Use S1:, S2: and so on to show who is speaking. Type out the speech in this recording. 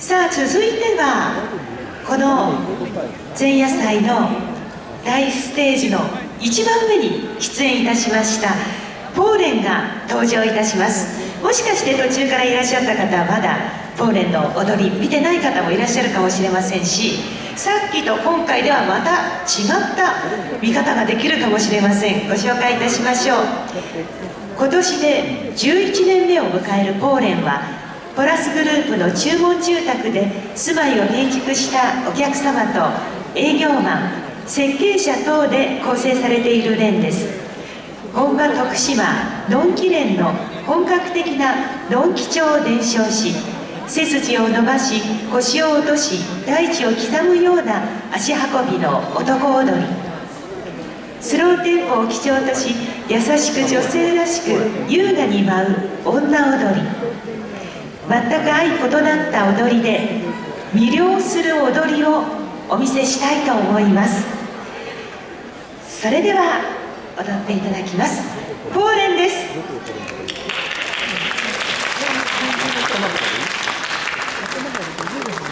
S1: さあ続いてはこの前夜祭の大ステージの一番上に出演いたしましたポーレンが登場いたします。もしかして途中からいらっしゃった方はまだポーレンの踊り見てない方もいらっしゃるかもしれませんしさっきと今回ではまた違った見方ができるかもしれません。ご紹介いたしましょう。今年で11年目を迎えるポーレンはポラスグループの注文住宅で住まいを建築したお客様と営業マン設計者等で構成されている連です。本場徳島のんき連の本格的なのんき帳を伝承し背筋を伸ばし腰を落とし大地を刻むような足運びの男踊り。スローテンポを基調とし優しく女性らしく優雅に舞う女踊り。全く相異なった踊りで魅了する踊りをお見せしたいと思います。それでは踊っていただきます。ポーレンです。